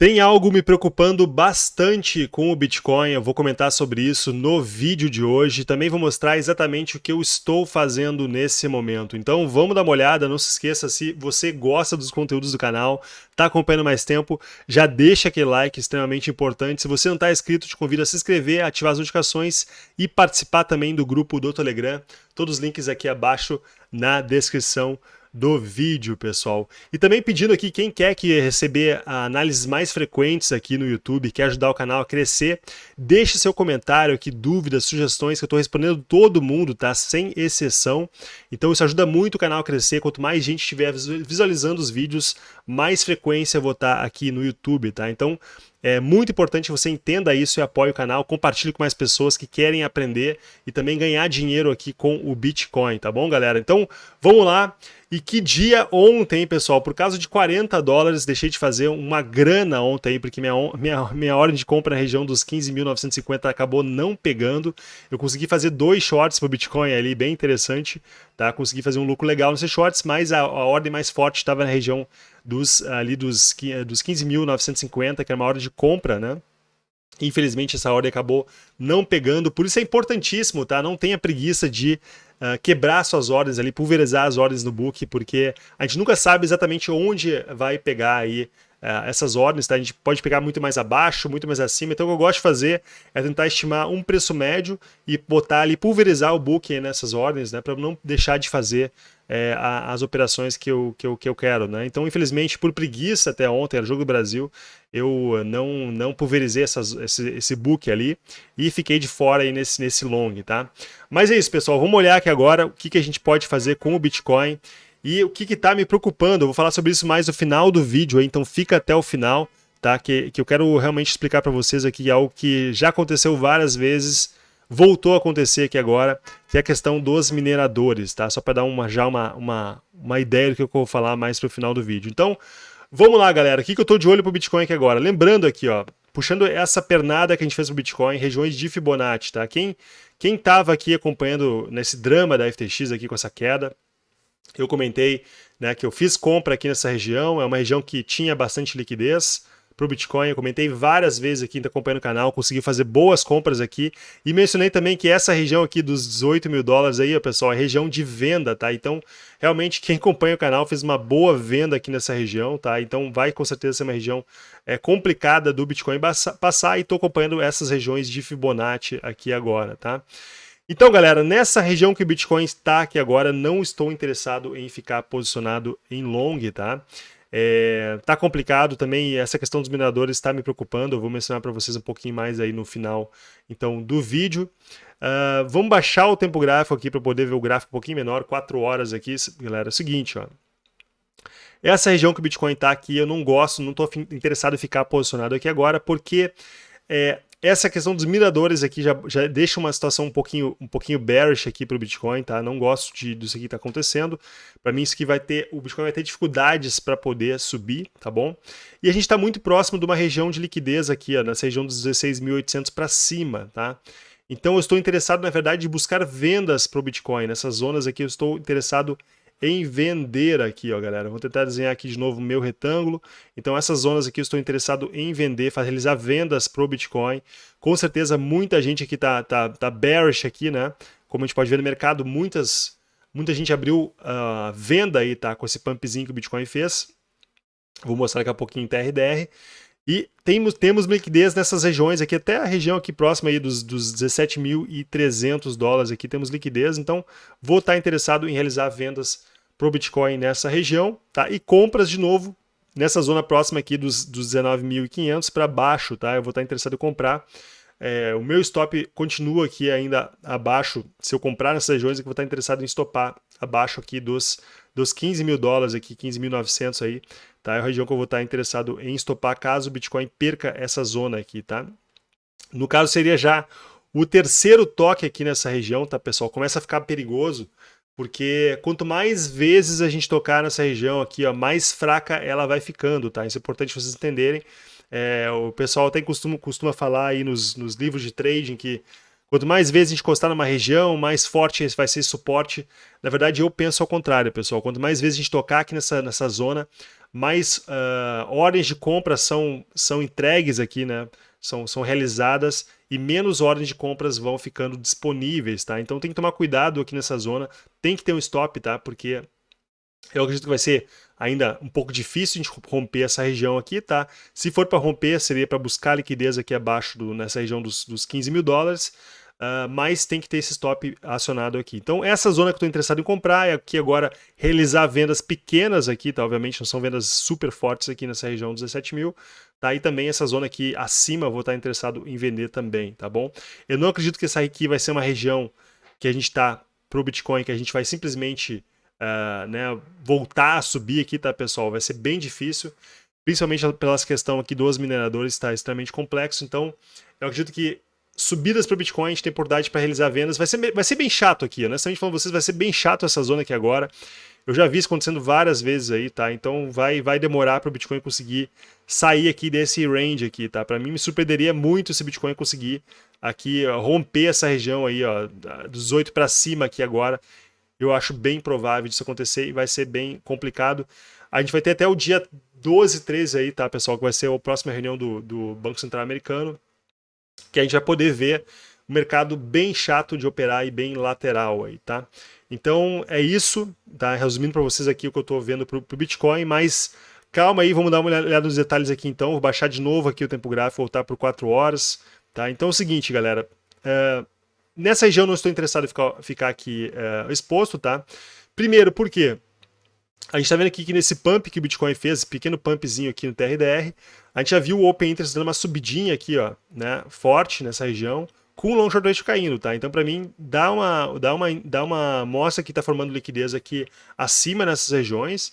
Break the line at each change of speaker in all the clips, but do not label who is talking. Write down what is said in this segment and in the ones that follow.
Tem algo me preocupando bastante com o Bitcoin, eu vou comentar sobre isso no vídeo de hoje. Também vou mostrar exatamente o que eu estou fazendo nesse momento. Então vamos dar uma olhada, não se esqueça, se você gosta dos conteúdos do canal, está acompanhando mais tempo, já deixa aquele like extremamente importante. Se você não está inscrito, te convido a se inscrever, ativar as notificações e participar também do grupo do Telegram. Todos os links aqui abaixo na descrição do vídeo, pessoal. E também pedindo aqui, quem quer que receber análises mais frequentes aqui no YouTube, quer ajudar o canal a crescer, deixe seu comentário aqui, dúvidas, sugestões, que eu estou respondendo todo mundo, tá? Sem exceção. Então isso ajuda muito o canal a crescer, quanto mais gente estiver visualizando os vídeos, mais frequência eu vou estar aqui no YouTube, tá? Então é muito importante que você entenda isso e apoie o canal, compartilhe com mais pessoas que querem aprender e também ganhar dinheiro aqui com o Bitcoin, tá bom, galera? Então, vamos lá. E que dia ontem, pessoal, por causa de 40 dólares, deixei de fazer uma grana ontem, porque minha, minha, minha ordem de compra na região dos 15.950 acabou não pegando. Eu consegui fazer dois shorts para o Bitcoin ali, bem interessante, tá? Consegui fazer um lucro legal nesses shorts, mas a, a ordem mais forte estava na região dos, ali dos, dos 15.950, que era uma ordem de compra, né? Infelizmente essa ordem acabou não pegando, por isso é importantíssimo, tá? Não tenha preguiça de uh, quebrar suas ordens ali, pulverizar as ordens no book, porque a gente nunca sabe exatamente onde vai pegar aí uh, essas ordens, tá? A gente pode pegar muito mais abaixo, muito mais acima, então o que eu gosto de fazer é tentar estimar um preço médio e botar ali, pulverizar o book nessas ordens, né? Para não deixar de fazer é, as operações que eu, que, eu, que eu quero. Né? Então, infelizmente, por preguiça até ontem, era jogo do Brasil, eu não, não pulverizei essas, esse, esse book ali e fiquei de fora aí nesse, nesse long. Tá? Mas é isso, pessoal. Vamos olhar aqui agora o que, que a gente pode fazer com o Bitcoin e o que está me preocupando. Eu vou falar sobre isso mais no final do vídeo, então fica até o final. Tá? Que, que eu quero realmente explicar para vocês aqui algo que já aconteceu várias vezes voltou a acontecer aqui agora, que é a questão dos mineradores, tá? Só para dar uma, já uma, uma, uma ideia do que eu vou falar mais para o final do vídeo. Então, vamos lá, galera. O que, que eu estou de olho para o Bitcoin aqui agora? Lembrando aqui, ó, puxando essa pernada que a gente fez para o Bitcoin, regiões de Fibonacci, tá? Quem quem estava aqui acompanhando nesse drama da FTX aqui com essa queda, eu comentei né, que eu fiz compra aqui nessa região, é uma região que tinha bastante liquidez, para o Bitcoin. Eu comentei várias vezes aqui, está acompanhando o canal, consegui fazer boas compras aqui. E mencionei também que essa região aqui dos 18 mil dólares aí, pessoal, é região de venda, tá? Então, realmente, quem acompanha o canal fez uma boa venda aqui nessa região, tá? Então, vai com certeza ser uma região é, complicada do Bitcoin passar e estou acompanhando essas regiões de Fibonacci aqui agora, tá? Então, galera, nessa região que o Bitcoin está aqui agora, não estou interessado em ficar posicionado em long, tá? É, tá complicado também, essa questão dos mineradores está me preocupando, eu vou mencionar para vocês um pouquinho mais aí no final então do vídeo. Uh, vamos baixar o tempo gráfico aqui para poder ver o gráfico um pouquinho menor, 4 horas aqui, galera. É o seguinte, ó. Essa região que o Bitcoin está aqui, eu não gosto, não estou interessado em ficar posicionado aqui agora, porque é, essa questão dos miradores aqui já, já deixa uma situação um pouquinho, um pouquinho bearish aqui para o Bitcoin, tá? Não gosto de, disso aqui que está acontecendo. Para mim isso aqui vai ter, o Bitcoin vai ter dificuldades para poder subir, tá bom? E a gente está muito próximo de uma região de liquidez aqui, ó, nessa região dos 16.800 para cima, tá? Então eu estou interessado, na verdade, em buscar vendas para o Bitcoin. Nessas zonas aqui eu estou interessado vender aqui, ó, galera. Vou tentar desenhar aqui de novo o meu retângulo. Então essas zonas aqui eu estou interessado em vender, fazer, realizar vendas pro Bitcoin. Com certeza muita gente aqui tá, tá, tá bearish aqui, né? Como a gente pode ver no mercado, muitas, muita gente abriu uh, venda aí, tá? Com esse pumpzinho que o Bitcoin fez. Vou mostrar daqui a pouquinho em TRDR. E temos, temos liquidez nessas regiões aqui, até a região aqui próxima aí dos, dos 17.300 dólares aqui temos liquidez, então vou estar interessado em realizar vendas para o Bitcoin nessa região, tá? E compras de novo nessa zona próxima aqui dos, dos 19.500 para baixo, tá? Eu vou estar interessado em comprar. É, o meu stop continua aqui ainda abaixo. Se eu comprar nessas regiões, eu vou estar interessado em stopar abaixo aqui dos, dos 15 mil dólares aqui, 15.900 aí, tá? É a região que eu vou estar interessado em stopar caso o Bitcoin perca essa zona aqui, tá? No caso seria já o terceiro toque aqui nessa região, tá pessoal? Começa a ficar perigoso porque quanto mais vezes a gente tocar nessa região aqui, ó, mais fraca ela vai ficando, tá? Isso é importante vocês entenderem. É, o pessoal até costuma, costuma falar aí nos, nos livros de trading que quanto mais vezes a gente encostar numa região, mais forte vai ser esse suporte. Na verdade, eu penso ao contrário, pessoal. Quanto mais vezes a gente tocar aqui nessa, nessa zona, mais uh, ordens de compra são, são entregues aqui, né? São, são realizadas e menos ordens de compras vão ficando disponíveis, tá? Então tem que tomar cuidado aqui nessa zona, tem que ter um stop, tá? Porque eu acredito que vai ser ainda um pouco difícil de romper essa região aqui, tá? Se for para romper, seria para buscar liquidez aqui abaixo, do, nessa região dos, dos 15 mil dólares, uh, mas tem que ter esse stop acionado aqui. Então essa zona que eu estou interessado em comprar é aqui agora realizar vendas pequenas aqui, tá? Obviamente não são vendas super fortes aqui nessa região dos 17 mil, tá? E também essa zona aqui acima vou estar interessado em vender também, tá bom? Eu não acredito que essa aqui vai ser uma região que a gente está para o Bitcoin, que a gente vai simplesmente uh, né, voltar a subir aqui, tá, pessoal? Vai ser bem difícil, principalmente pelas questão aqui dos mineradores, está extremamente complexo. Então, eu acredito que subidas para o Bitcoin, a gente tem oportunidade para realizar vendas. Vai ser, vai ser bem chato aqui, honestamente falando vocês, vai ser bem chato essa zona aqui agora. Eu já vi isso acontecendo várias vezes aí, tá? Então vai, vai demorar para o Bitcoin conseguir sair aqui desse range aqui, tá? Para mim me surpreenderia muito se o Bitcoin conseguir aqui romper essa região aí, ó, dos 8 para cima aqui agora. Eu acho bem provável disso acontecer e vai ser bem complicado. A gente vai ter até o dia 12, 13 aí, tá, pessoal? Que vai ser a próxima reunião do, do Banco Central Americano que a gente vai poder ver um mercado bem chato de operar e bem lateral aí, tá? Então é isso, tá? Resumindo para vocês aqui o que eu estou vendo para o Bitcoin, mas calma aí, vamos dar uma olhada nos detalhes aqui então. Vou baixar de novo aqui o tempo gráfico, voltar por 4 horas, tá? Então é o seguinte, galera. É, nessa região não estou interessado em ficar, ficar aqui é, exposto, tá? Primeiro, por quê? A gente está vendo aqui que nesse pump que o Bitcoin fez, pequeno pumpzinho aqui no TRDR, a gente já viu o Open Interest dando uma subidinha aqui, ó, né, forte nessa região, com o long short caindo, tá? Então, para mim, dá uma, dá uma, dá uma mostra que está formando liquidez aqui acima nessas regiões,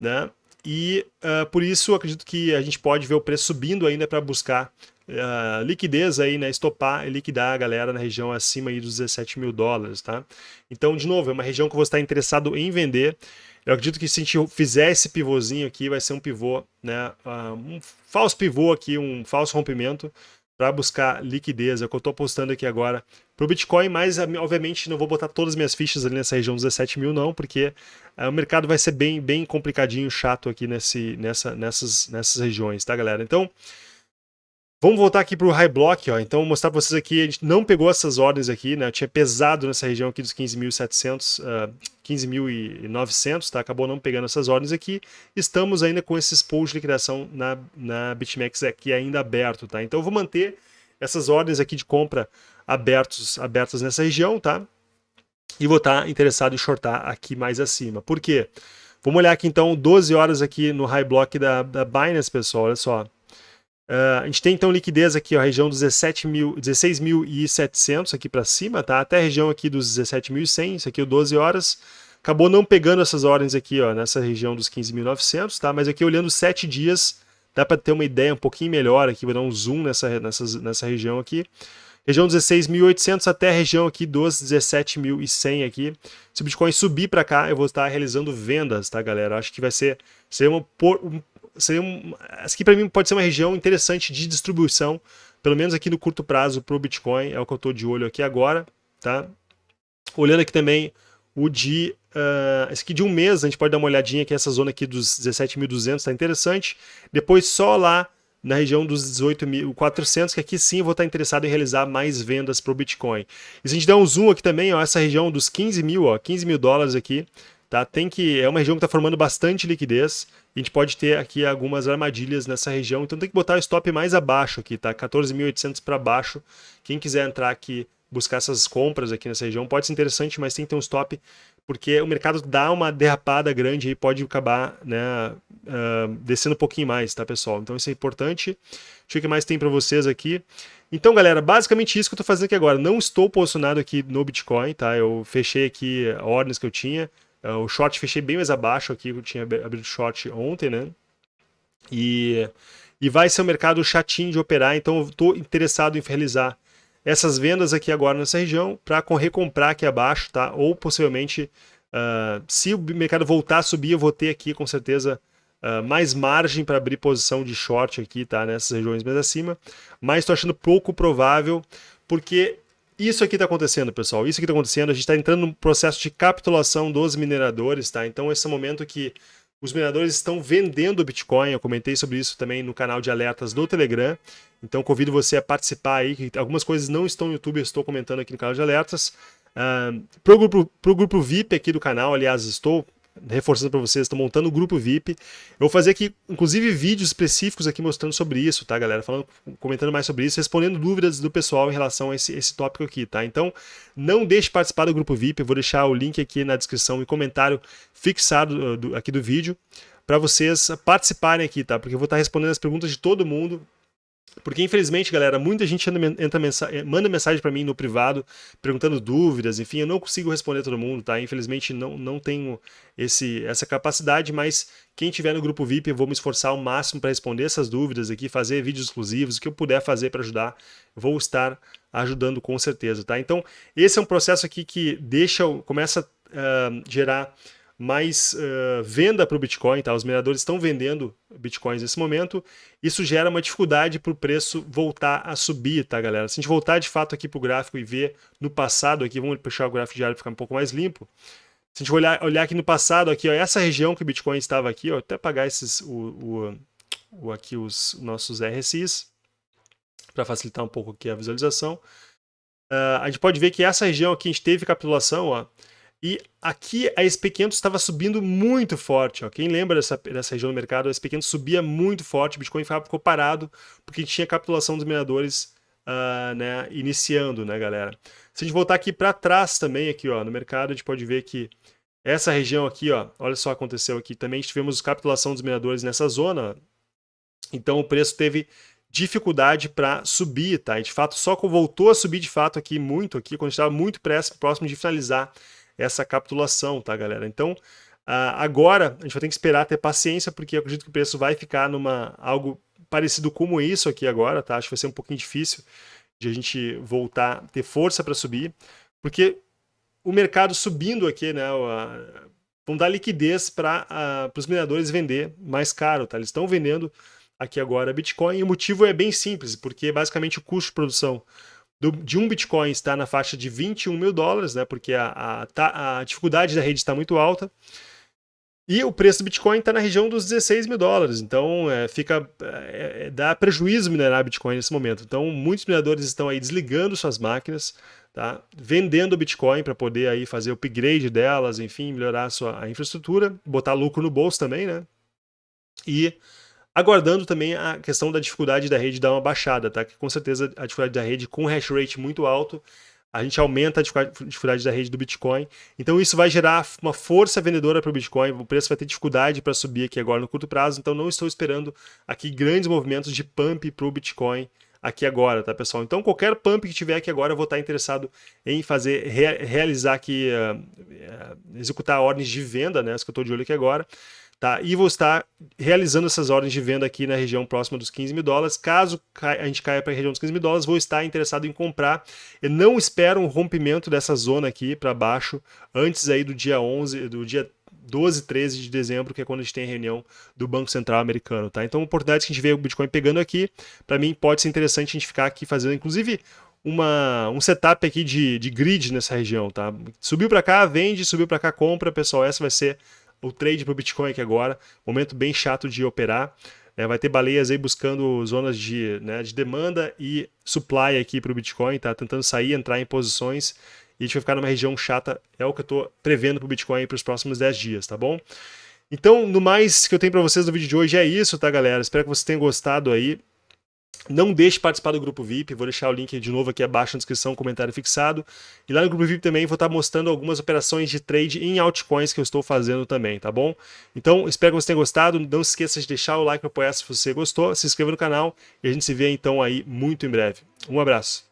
né? E uh, por isso acredito que a gente pode ver o preço subindo ainda para buscar uh, liquidez aí, né? Estopar e liquidar a galera na região acima aí dos 17 mil dólares, tá? Então, de novo, é uma região que você está interessado em vender. Eu acredito que se a gente fizer esse pivôzinho aqui, vai ser um pivô, né, uh, um falso pivô aqui, um falso rompimento para buscar liquidez, é o que eu estou apostando aqui agora para o Bitcoin, mas obviamente não vou botar todas as minhas fichas ali nessa região dos 17 mil não, porque uh, o mercado vai ser bem, bem complicadinho, chato aqui nesse, nessa, nessas, nessas regiões, tá galera? Então, Vamos voltar aqui para o high block, ó. então vou mostrar para vocês aqui, a gente não pegou essas ordens aqui, né? Eu tinha pesado nessa região aqui dos 15.700, uh, 15.900, tá? Acabou não pegando essas ordens aqui. Estamos ainda com esses pools de liquidação na, na BitMEX aqui ainda aberto, tá? Então eu vou manter essas ordens aqui de compra abertos, abertas nessa região, tá? E vou estar interessado em shortar aqui mais acima. Por quê? Vamos olhar aqui então 12 horas aqui no high block da, da Binance, pessoal, olha só. Uh, a gente tem então liquidez aqui, ó, região dos 16.700 aqui para cima, tá? Até a região aqui dos 17.100, isso aqui é 12 horas. Acabou não pegando essas ordens aqui, ó, nessa região dos 15.900, tá? Mas aqui olhando 7 dias, dá para ter uma ideia um pouquinho melhor aqui, vou dar um zoom nessa, nessa, nessa região aqui. Região 16.800 até a região aqui dos 17.100 aqui. Se o Bitcoin subir para cá, eu vou estar realizando vendas, tá, galera? Acho que vai ser, ser uma, um seria um, aqui para mim pode ser uma região interessante de distribuição, pelo menos aqui no curto prazo para o Bitcoin, é o que eu estou de olho aqui agora, tá? Olhando aqui também o de, uh, esse aqui de um mês, a gente pode dar uma olhadinha aqui, essa zona aqui dos 17.200 está interessante, depois só lá na região dos 18.400, que aqui sim eu vou estar interessado em realizar mais vendas para o Bitcoin. E se a gente der um zoom aqui também, ó, essa região dos 15 mil, ó, 15 mil dólares aqui, tá? Tem que, é uma região que está formando bastante liquidez, a gente pode ter aqui algumas armadilhas nessa região, então tem que botar o stop mais abaixo aqui, tá? 14.800 para baixo. Quem quiser entrar aqui, buscar essas compras aqui nessa região, pode ser interessante, mas tem que ter um stop, porque o mercado dá uma derrapada grande e pode acabar né, uh, descendo um pouquinho mais, tá, pessoal? Então isso é importante. Deixa eu ver o que mais tem para vocês aqui. Então, galera, basicamente isso que eu estou fazendo aqui agora. Não estou posicionado aqui no Bitcoin, tá? Eu fechei aqui ordens que eu tinha. É, o short fechei bem mais abaixo aqui, eu tinha abrido short ontem, né? E, e vai ser um mercado chatinho de operar, então eu estou interessado em realizar essas vendas aqui agora nessa região para recomprar aqui abaixo, tá? Ou possivelmente, uh, se o mercado voltar a subir, eu vou ter aqui com certeza uh, mais margem para abrir posição de short aqui, tá? Nessas regiões mais acima, mas estou achando pouco provável, porque isso aqui está acontecendo, pessoal. Isso aqui está acontecendo. A gente está entrando num processo de capitulação dos mineradores, tá? Então, esse é o momento que os mineradores estão vendendo Bitcoin, eu comentei sobre isso também no canal de alertas do Telegram, então convido você a participar aí, algumas coisas não estão no YouTube, eu estou comentando aqui no canal de alertas. Uh, para o grupo, pro grupo VIP aqui do canal, aliás, estou reforçando para vocês, estou montando o grupo VIP. Eu vou fazer aqui, inclusive, vídeos específicos aqui mostrando sobre isso, tá, galera? Falando, comentando mais sobre isso, respondendo dúvidas do pessoal em relação a esse, esse tópico aqui, tá? Então, não deixe de participar do grupo VIP, eu vou deixar o link aqui na descrição e comentário fixado uh, do, aqui do vídeo para vocês participarem aqui, tá? Porque eu vou estar respondendo as perguntas de todo mundo porque, infelizmente, galera, muita gente entra mensagem, manda mensagem para mim no privado, perguntando dúvidas, enfim, eu não consigo responder todo mundo, tá? Infelizmente, não, não tenho esse, essa capacidade, mas quem tiver no grupo VIP, eu vou me esforçar ao máximo para responder essas dúvidas aqui, fazer vídeos exclusivos, o que eu puder fazer para ajudar, vou estar ajudando com certeza, tá? Então, esse é um processo aqui que deixa, começa a uh, gerar mais uh, venda para o Bitcoin, tá? Os mineradores estão vendendo Bitcoins nesse momento, isso gera uma dificuldade para o preço voltar a subir, tá, galera? Se a gente voltar de fato aqui para o gráfico e ver no passado aqui, vamos puxar o gráfico diário para ficar um pouco mais limpo. Se a gente olhar, olhar aqui no passado, aqui, ó, essa região que o Bitcoin estava aqui, ó, até apagar esses, o, o, o aqui os nossos RSIs, para facilitar um pouco aqui a visualização. Uh, a gente pode ver que essa região aqui a gente teve capitulação, ó, e aqui a SP500 estava subindo muito forte. Ó. Quem lembra dessa, dessa região do mercado, a SP500 subia muito forte, o Bitcoin ficou parado porque tinha capitulação dos mineradores uh, né, iniciando, né, galera? Se a gente voltar aqui para trás também, aqui ó, no mercado, a gente pode ver que essa região aqui, ó, olha só aconteceu aqui, também tivemos capitulação dos mineradores nessa zona, então o preço teve dificuldade para subir, tá? E de fato só voltou a subir de fato aqui muito, aqui quando estava muito próximo de finalizar essa capitulação, tá, galera? Então, agora a gente vai ter que esperar ter paciência, porque acredito que o preço vai ficar numa algo parecido como isso aqui agora, tá? Acho que vai ser um pouquinho difícil de a gente voltar, ter força para subir, porque o mercado subindo aqui, né, uh, vão dar liquidez para os mineradores vender mais caro, tá? Eles estão vendendo aqui agora Bitcoin e o motivo é bem simples, porque basicamente o custo de produção do, de um Bitcoin está na faixa de 21 mil dólares, né, porque a, a, a dificuldade da rede está muito alta. E o preço do Bitcoin está na região dos 16 mil dólares, então é, fica é, é, dá prejuízo minerar Bitcoin nesse momento. Então muitos mineradores estão aí desligando suas máquinas, tá? vendendo Bitcoin para poder aí fazer o upgrade delas, enfim, melhorar a sua a infraestrutura, botar lucro no bolso também, né? E aguardando também a questão da dificuldade da rede dar uma baixada, tá? Que com certeza a dificuldade da rede com hash rate muito alto, a gente aumenta a dificuldade da rede do Bitcoin. Então isso vai gerar uma força vendedora para o Bitcoin, o preço vai ter dificuldade para subir aqui agora no curto prazo, então não estou esperando aqui grandes movimentos de pump para o Bitcoin aqui agora, tá pessoal? Então qualquer pump que tiver aqui agora eu vou estar interessado em fazer, realizar aqui, uh, uh, executar ordens de venda, né, as que eu estou de olho aqui agora, Tá? E vou estar realizando essas ordens de venda aqui na região próxima dos 15 mil dólares. Caso a gente caia para a região dos 15 mil dólares, vou estar interessado em comprar. Eu não espero um rompimento dessa zona aqui para baixo antes aí do dia 11, do dia 12, 13 de dezembro, que é quando a gente tem a reunião do Banco Central americano, tá? Então, oportunidades que a gente vê o Bitcoin pegando aqui, para mim pode ser interessante a gente ficar aqui fazendo, inclusive, uma, um setup aqui de, de grid nessa região, tá? Subiu para cá, vende, subiu para cá, compra, pessoal, essa vai ser o trade para o Bitcoin aqui agora, momento bem chato de operar. É, vai ter baleias aí buscando zonas de, né, de demanda e supply aqui para o Bitcoin, tá tentando sair, entrar em posições e a gente vai ficar numa região chata, é o que eu estou prevendo para o Bitcoin para os próximos 10 dias, tá bom? Então, no mais que eu tenho para vocês no vídeo de hoje é isso, tá galera? Espero que vocês tenham gostado aí. Não deixe de participar do grupo VIP, vou deixar o link de novo aqui abaixo na descrição, comentário fixado. E lá no grupo VIP também vou estar mostrando algumas operações de trade em altcoins que eu estou fazendo também, tá bom? Então, espero que você tenha gostado. Não se esqueça de deixar o like para apoiar se você gostou, se inscreva no canal e a gente se vê então aí muito em breve. Um abraço.